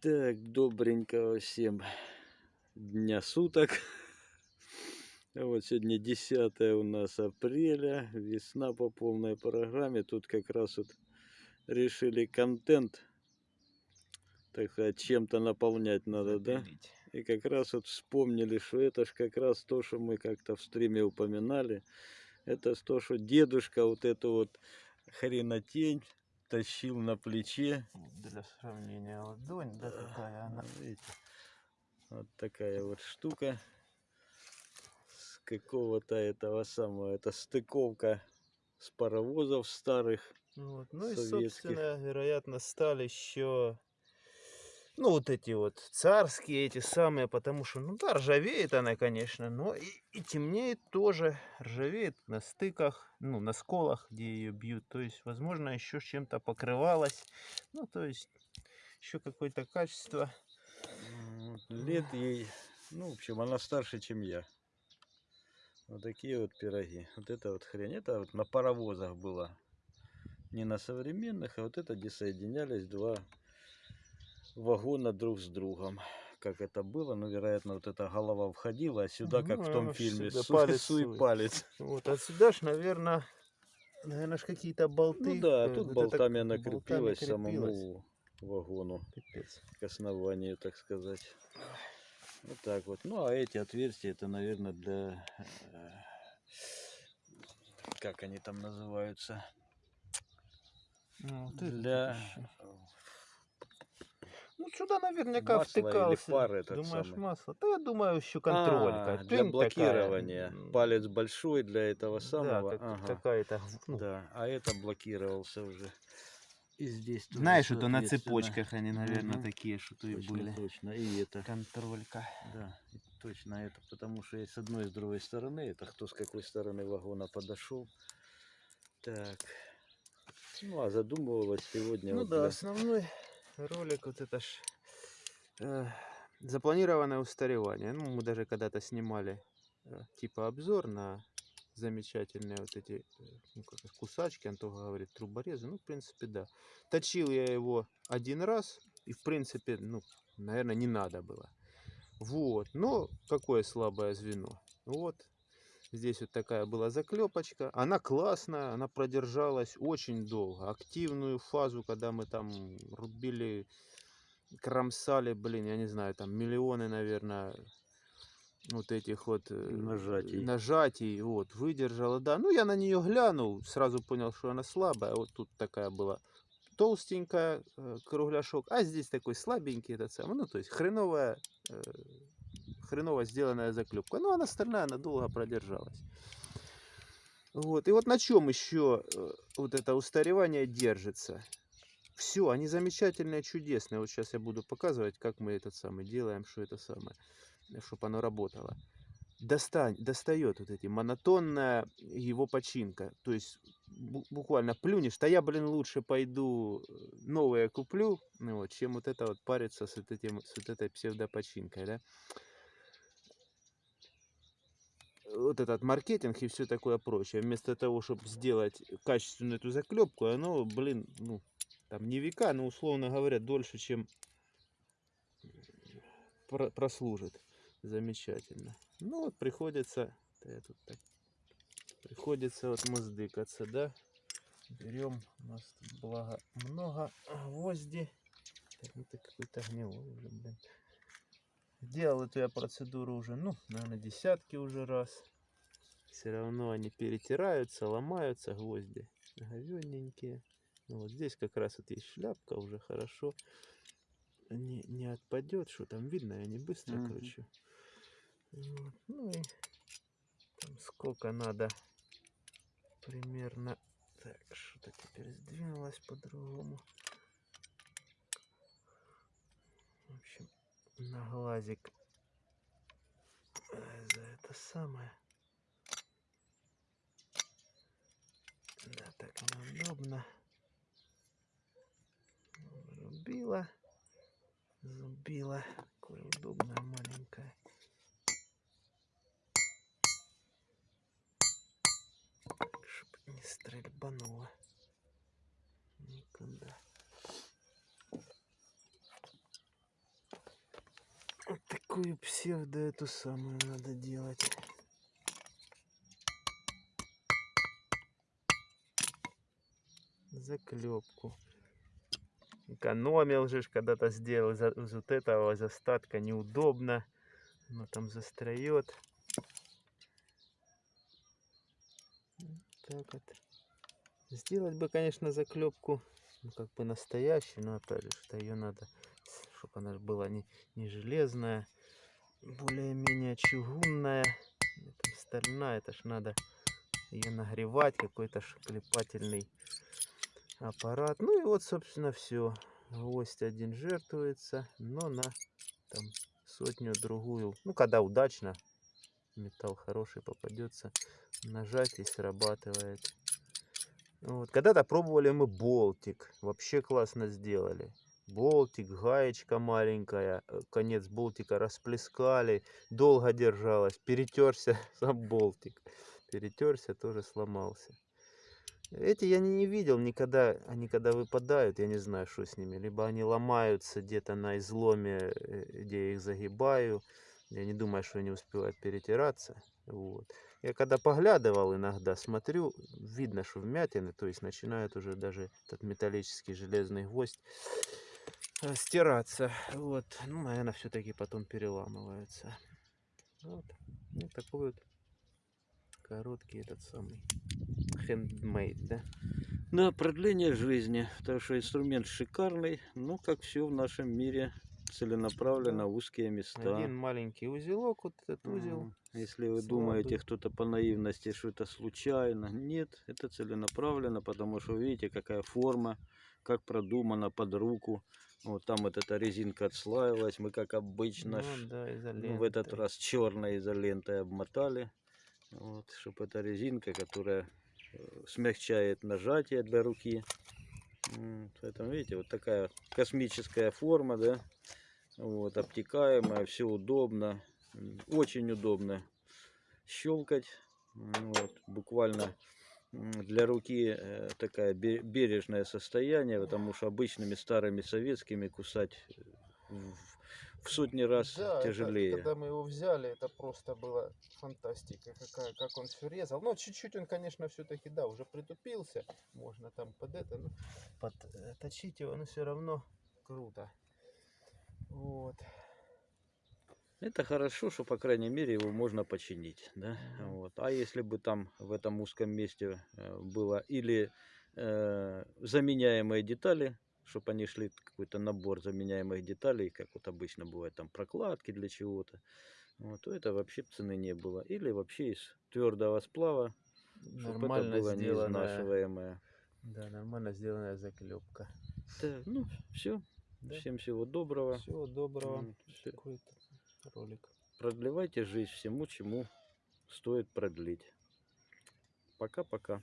Так, добренького всем дня суток. Вот сегодня 10 у нас апреля, весна по полной программе. Тут как раз вот решили контент, так сказать, чем-то наполнять надо, да? И как раз вот вспомнили, что это ж как раз то, что мы как-то в стриме упоминали. Это то, что дедушка вот эту вот хренотень тащил на плече. Для сравнения ладонь, да, какая она. Видите, вот такая вот штука с какого-то этого самого, это стыковка с паровозов старых. Вот. Ну и, советских. собственно, вероятно, стали еще, ну, вот эти вот царские, эти самые, потому что, ну да, ржавеет она, конечно, но и, и темнеет тоже, ржавеет на стыках, ну, на сколах, где ее бьют, то есть, возможно, еще чем-то покрывалась, ну, то есть, еще какое-то качество. Лет ей, ну, в общем, она старше, чем я. Вот такие вот пироги. Вот это вот хрень, это вот на паровозах было. Не на современных, а вот это, где соединялись два вагона друг с другом. Как это было, ну, вероятно, вот эта голова входила, а сюда, как в Ну, том фильме, сюда суй, палец суй палец. Вот, отсюда ж, наверное, наверное, какие-то болты. Ну да, э, тут вот это болтами она болтами крепилась самому вагону, Пипец. к основанию, так сказать. Вот так вот. Ну, а эти отверстия, это, наверное, для... э, Как они там называются? Ну, вот это Для... ещё. Ну, сюда наверняка Масло или втыкался. пар этот Думаешь, самый? масло? Да, я думаю, еще контролька. А, для Тынь такая. блокирования. М, Палец большой для этого Да, самого. как Ага, какая-то. ну, Да, а это блокировался уже. И здесь тоже, Знаешь, это на цепочках они, наверное, Мгм. такие, что-то и Точно, были. точно. И это. Контролька. Да, и точно это, потому что и с одной и с другой стороны, это кто с какой стороны вагона подошел. Так. Ну, а задумывалась сегодня Ну вот да, для- основной ролик вот это ж э, запланированное устаревание. Ну, мы даже когда-то снимали э, типа обзор на замечательные вот эти э, ну, как кусачки, Антоха говорит, труборезы. Ну, в принципе, да. Точил я его один раз, и, в принципе, ну, наверное, не надо было. Вот. Но какое слабое звено. Вот. Здесь вот такая была заклепочка. Она классная, она продержалась очень долго. Активную фазу, когда мы там рубили, кромсали, блин, я не знаю, там миллионы, наверное, вот этих вот э, Нажатий. нажатий, вот, выдержала, да. Ну, я на нее глянул, сразу понял, что она слабая. Вот тут такая была толстенькая э, кругляшок, а здесь такой слабенький этот самый, ну, то есть хреновая, э, хреново сделанная заклепка. Ну, она остальная, она долго продержалась. Вот, и вот на чем еще э, вот это устаревание держится? Все, они замечательные, чудесные. Вот сейчас я буду показывать, как мы этот самый делаем, что это самое, чтобы оно работало. Достань, достает вот эти монотонная его починка. То есть бу- буквально плюнешь, да я, блин, лучше пойду э, новые куплю, ну вот, чем вот это вот париться с, вот этим, с вот этой псевдопочинкой, да. Вот этот маркетинг и все такое прочее. Вместо того, чтобы сделать качественную эту заклепку, оно, блин, ну, там не века, но, условно говоря, дольше, чем про- прослужит. Замечательно. Ну вот приходится, да тут так, приходится вот муздыкаться, да. Берем, у нас тут благо много гвозди. Так, ну ты какой-то гнилой уже, блин. Делал эту я процедуру уже, ну, наверное, десятки уже раз. Все равно они перетираются, ломаются гвозди. Говененькие. Ну, вот здесь как раз вот есть шляпка уже хорошо. Не, не отпадет, что там видно, я не быстро Мгм. кручу. Вот, Ну и там сколько надо примерно. Так, что-то теперь сдвинулось по-другому. В общем, на глазик э, за это самое. Да, так неудобно. Рубила. Зубила. Какое удобное маленькое. Чтоб не стрельбануло. Такую псевдо эту самую надо делать. Заклепку. Экономил же, когда-то сделал из, вот этого, из остатка неудобно. Оно там застроет. Так вот. Сделать бы, конечно, заклепку, ну, как бы настоящую, но опять же, что ее надо, чтобы она была не, не железная, более-менее чугунная, там стальная, это ж надо ее нагревать, какой-то шклепательный аппарат. Ну и вот, собственно, все. Гвоздь один жертвуется, но на там сотню другую. Ну, когда удачно, металл хороший попадется, нажать и срабатывает. Вот. Когда-то пробовали мы болтик. Вообще классно сделали. Болтик, гаечка маленькая, э, конец болтика расплескали, долго держалась, перетерся сам болтик. Перетерся, тоже сломался. Эти я не, видел никогда, они когда выпадают, я не знаю, что с ними. Либо они ломаются где-то на изломе, э, где я их загибаю. Я не думаю, что они успевают перетираться. Вот. Я когда поглядывал иногда, смотрю, видно, что вмятины, то есть начинает уже даже этот металлический железный гвоздь стираться. Вот. Ну, наверное, все-таки потом переламывается. Вот. Ну, такой вот короткий этот самый handmade, да? Да, продление жизни, потому что инструмент шикарный, ну, как все в нашем мире, целенаправленно в узкие места. Один маленький узелок, вот этот узел. Если вы думаете, кто-то по наивности, что это случайно, нет, это целенаправленно, потому что видите, какая форма, как продумано под руку. Вот там вот эта резинка отслаивалась, мы как обычно, Ну, да, ну, в этот раз черной изолентой обмотали, вот, чтобы эта резинка, которая э, смягчает нажатие для руки. Поэтому, видите, вот такая космическая форма, да, вот, обтекаемая, все удобно, очень удобно щелкать, вот, буквально для руки э, такая бе- бережное состояние, потому что обычными старыми советскими кусать э, в, сотни раз Да, это тяжелее. когда мы его взяли, это просто была фантастика, какая, как он все резал. Но чуть-чуть он, конечно, все-таки, да, уже притупился. Можно там под это, ну, подточить его, но все равно круто. Вот. Это хорошо, что, по крайней мере, его можно починить, да, вот. А если бы там в этом узком месте э, было или э, заменяемые детали, чтобы они шли какой-то набор заменяемых деталей, как вот обычно бывает там прокладки для чего-то, вот, то это вообще цены не было. Или вообще из твердого сплава, чтобы это было сделанная, неизнашиваемое. да, нормально сделанная заклепка. Так, ну, все. Да. Всем всего доброго. Всего доброго. Такой ролик. Продлевайте жизнь всему, чему стоит продлить. Пока-пока.